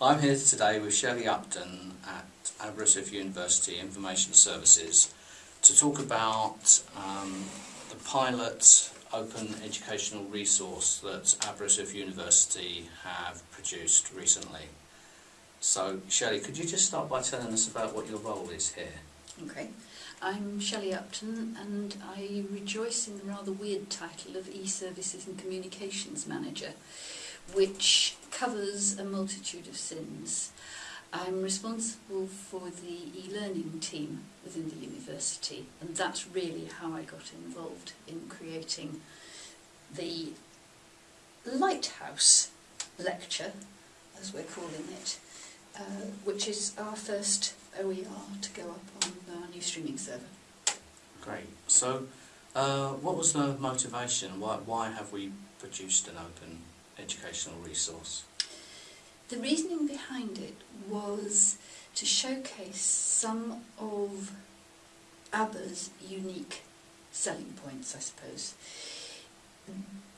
I'm here today with Shelley Upton at Aberystwyth University Information Services to talk about um, the pilot open educational resource that Aberystwyth University have produced recently. So, Shelley, could you just start by telling us about what your role is here? Okay. I'm Shelley Upton and I rejoice in the rather weird title of E-Services and Communications Manager, which covers a multitude of sins. I'm responsible for the e-learning team within the university and that's really how I got involved in creating the Lighthouse lecture, as we're calling it, uh, which is our first OER to go up on our new streaming server. Great. So, uh, what was the motivation? Why, why have we produced an open educational resource? The reasoning behind it was to showcase some of Aber's unique selling points, I suppose.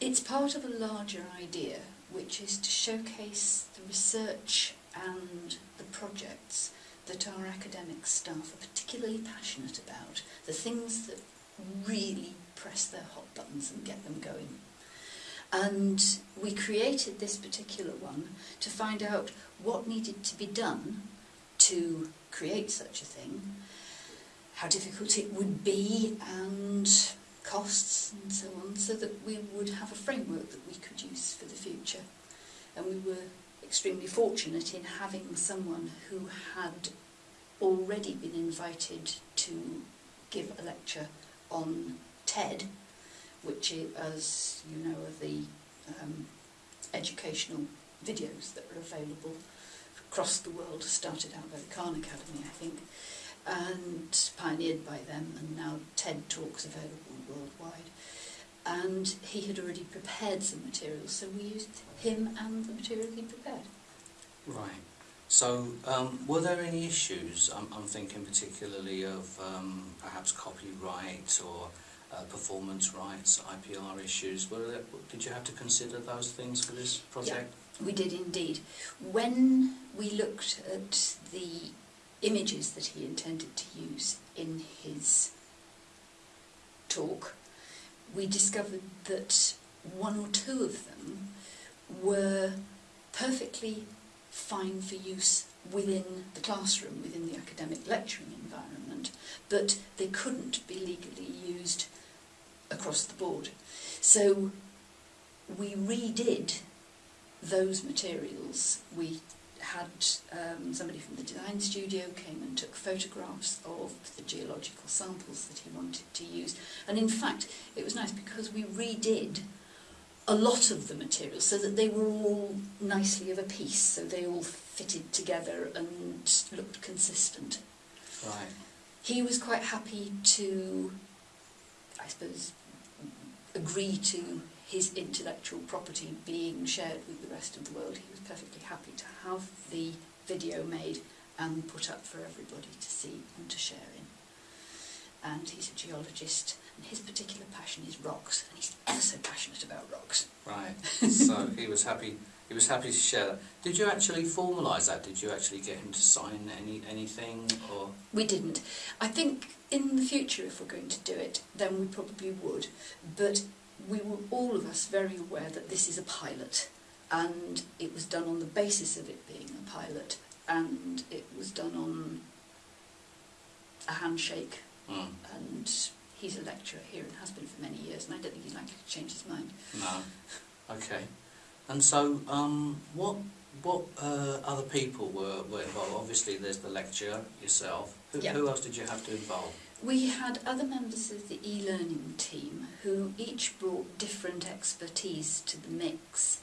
It's part of a larger idea, which is to showcase the research and the projects that our academic staff are particularly passionate about, the things that really press their hot buttons and get them going. And we created this particular one to find out what needed to be done to create such a thing, how difficult it would be and costs and so on, so that we would have a framework that we could use for the future. And we were extremely fortunate in having someone who had already been invited to give a lecture on TED which is, as you know, are the um, educational videos that are available across the world, started out by the Khan Academy, I think, and pioneered by them, and now TED Talks available worldwide. And he had already prepared some materials, so we used him and the material he prepared. Right. So, um, were there any issues? I'm, I'm thinking particularly of um, perhaps copyright or uh, performance rights, IPR issues. Were there, did you have to consider those things for this project? Yeah, we did indeed. When we looked at the images that he intended to use in his talk, we discovered that one or two of them were perfectly fine for use within the classroom, within the academic lecturing environment, but they couldn't be legally used across the board. So we redid those materials. We had um, somebody from the design studio came and took photographs of the geological samples that he wanted to use. And in fact, it was nice because we redid a lot of the materials so that they were all nicely of a piece, so they all fitted together and looked consistent. Right. He was quite happy to, I suppose, agree to his intellectual property being shared with the rest of the world. He was perfectly happy to have the video made and put up for everybody to see and to share in. And he's a geologist, and his particular passion is rocks, and he's ever so passionate about rocks. Right. so he was happy. He was happy to share that. Did you actually formalise that? Did you actually get him to sign any anything, or? We didn't. I think in the future, if we're going to do it, then we probably would. But we were all of us very aware that this is a pilot, and it was done on the basis of it being a pilot, and it was done on a handshake. Mm. And he's a lecturer here and has been for many years, and I don't think he's likely to change his mind. No. Okay. And so, um, what what uh, other people were, were involved? Obviously, there's the lecturer yourself. Who, Yeah. who else did you have to involve? We had other members of the e-learning team who each brought different expertise to the mix.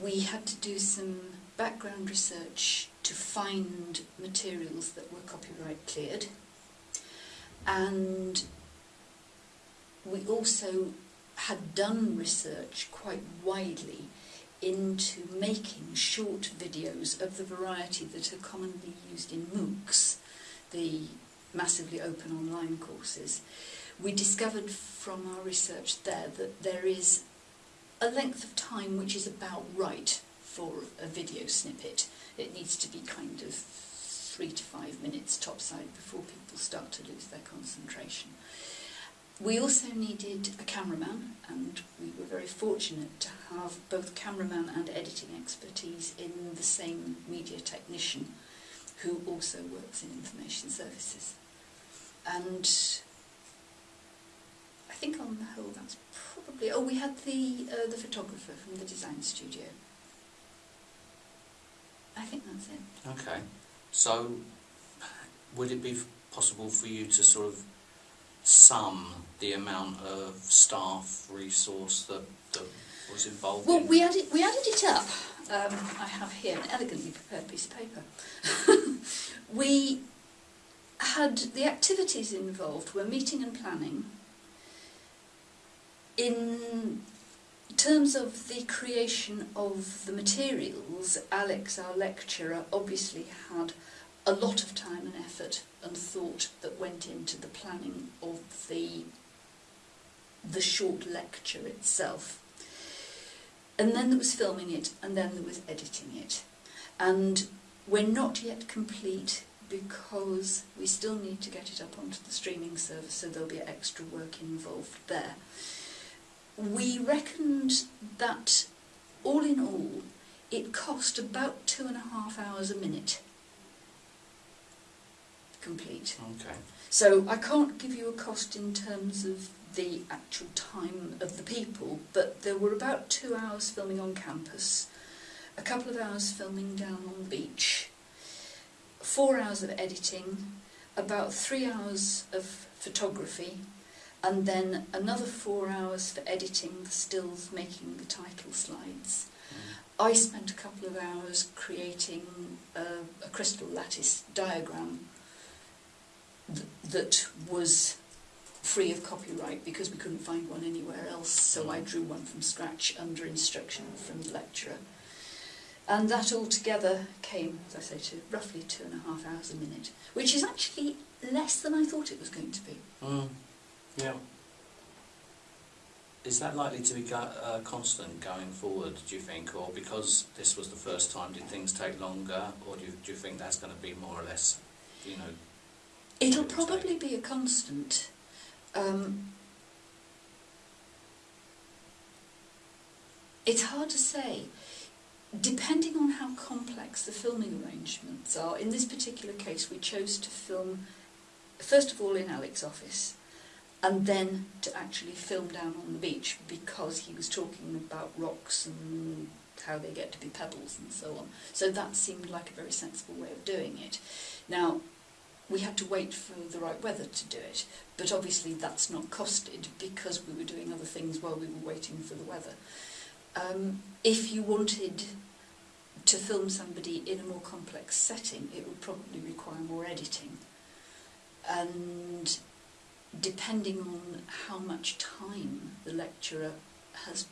We had to do some background research to find materials that were copyright cleared and we also had done research quite widely into making short videos of the variety that are commonly used in MOOCs, the massively open online courses. We discovered from our research there that there is a length of time which is about right for a video snippet. It needs to be kind of three to five minutes topside before people start to lose their concentration. We also needed a cameraman, and we were very fortunate to have both cameraman and editing expertise in the same media technician who also works in information services. And I think on the whole that's probably... Oh, we had the, uh, the photographer from the design studio. I think that's it. Okay. So, would it be possible for you to sort of sum the amount of staff resource that, that was involved Well, in? we added, we added it up. Um, I have here an elegantly prepared piece of paper. we had the activities involved were meeting and planning. In terms of the creation of the materials, Alex, our lecturer, obviously had a lot of time and effort and thought that went into the planning of the the short lecture itself. And then there was filming it, and then there was editing it. And we're not yet complete because we still need to get it up onto the streaming service, so there'll be extra work involved there. We reckoned that all in all, it cost about two and a half hours a minute complete. Okay. So I can't give you a cost in terms of the actual time of the people, but there were about two hours filming on campus, a couple of hours filming down on the beach, four hours of editing, about three hours of photography, and then another four hours for editing the stills, making the title slides. Mm. I spent a couple of hours creating a, a crystal lattice diagram that was free of copyright because we couldn't find one anywhere else, so I drew one from scratch under instruction from the lecturer. And that altogether came, as I say, to roughly two and a half hours a minute, which is actually less than I thought it was going to be. Mm. Yeah. Is that likely to be go- uh, constant going forward, do you think? Or because this was the first time, did things take longer? Or do you, do you think that's going to be more or less, you know, It'll probably be a constant. Um, it's hard to say. Depending on how complex the filming arrangements are, in this particular case we chose to film first of all in Alex's office and then to actually film down on the beach because he was talking about rocks and how they get to be pebbles and so on. So that seemed like a very sensible way of doing it. Now, we had to wait for the right weather to do it, but obviously that's not costed because we were doing other things while we were waiting for the weather. Um, if you wanted to film somebody in a more complex setting, it would probably require more editing. And depending on how much time the lecturer has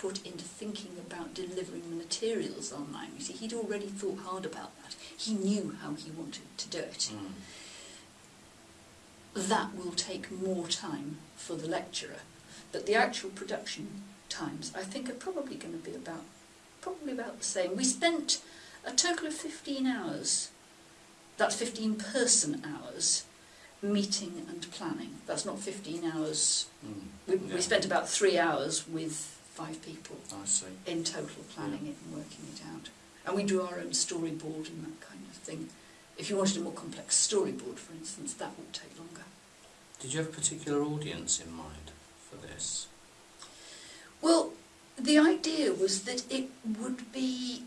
put into thinking about delivering the materials online, you see, he'd already thought hard about that. He knew how he wanted to do it mm. that will take more time for the lecturer. But the actual production times, I think, are probably going to be about probably about the same. We spent a total of 15 hours, that's 15 person hours, meeting and planning. That's not 15 hours. Mm. We, Yeah. we spent about three hours with five people I see. in total planning it and working it out. And we drew our own storyboard and that kind of thing. If you wanted a more complex storyboard, for instance, that would take longer. Did you have a particular audience in mind for this? Well, the idea was that it would be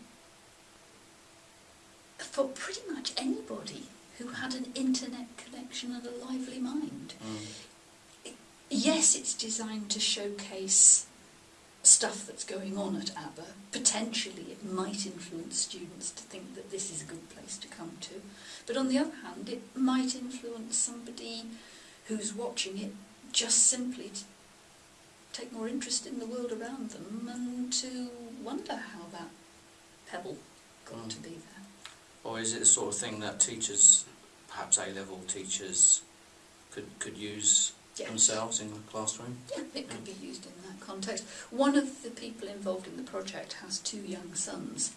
for pretty much anybody who had an internet connection and a lively mind. Mm. Yes, it's designed to showcase stuff that's going on at Aber. Potentially, it might influence students to think that this is a good place to come to. But on the other hand, it might influence somebody who's watching it just simply to take more interest in the world around them and to wonder how that pebble got Mm. to be there. Or is it the sort of thing that teachers, perhaps A-level teachers, could, could use Yes. themselves in the classroom? Yeah, it could be used in that context. One of the people involved in the project has two young sons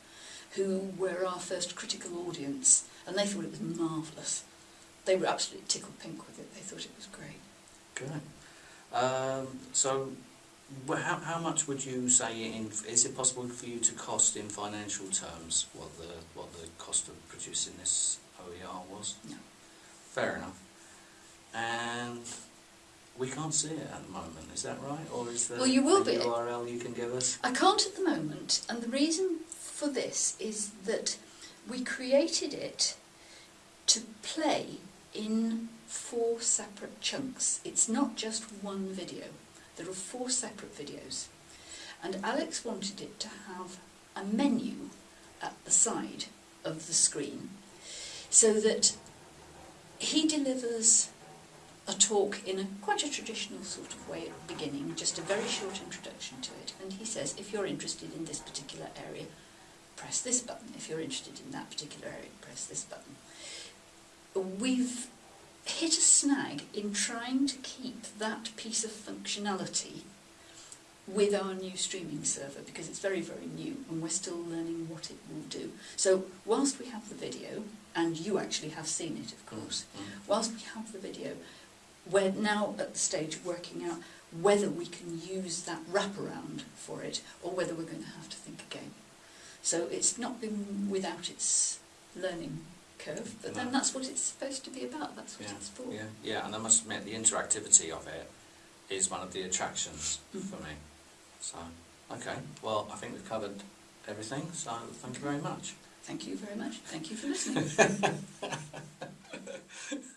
who were our first critical audience and they thought it was marvellous. They were absolutely tickled pink with it. They thought it was great. Good. Um, so, how, how much would you say in, is it possible for you to cost in financial terms what the, what the cost of producing this OER was? No. Fair enough. And we can't see it at the moment, is that right? Or is there Well, you will a be. URL you can give us? I can't at the moment, and the reason for this is that we created it to play in four separate chunks. It's not just one video, there are four separate videos. And Alex wanted it to have a menu at the side of the screen so that he delivers a talk in a quite a traditional sort of way at the beginning, just a very short introduction to it. And he says, if you're interested in this particular area, press this button. If you're interested in that particular area, press this button. We've hit a snag in trying to keep that piece of functionality with our new streaming server because it's very, very new and we're still learning what it will do. So whilst we have the video, and you actually have seen it of course, Mm. whilst we have the video, we're now at the stage of working out whether we can use that wraparound for it or whether we're going to have to think again. So it's not been without its learning curve, but then that's what it's supposed to be about, that's what Yeah, it's for. Yeah, yeah, and I must admit the interactivity of it is one of the attractions Mm. for me. So, okay, well, I think we've covered everything, so thank you very much. Thank you very much. Thank you for listening.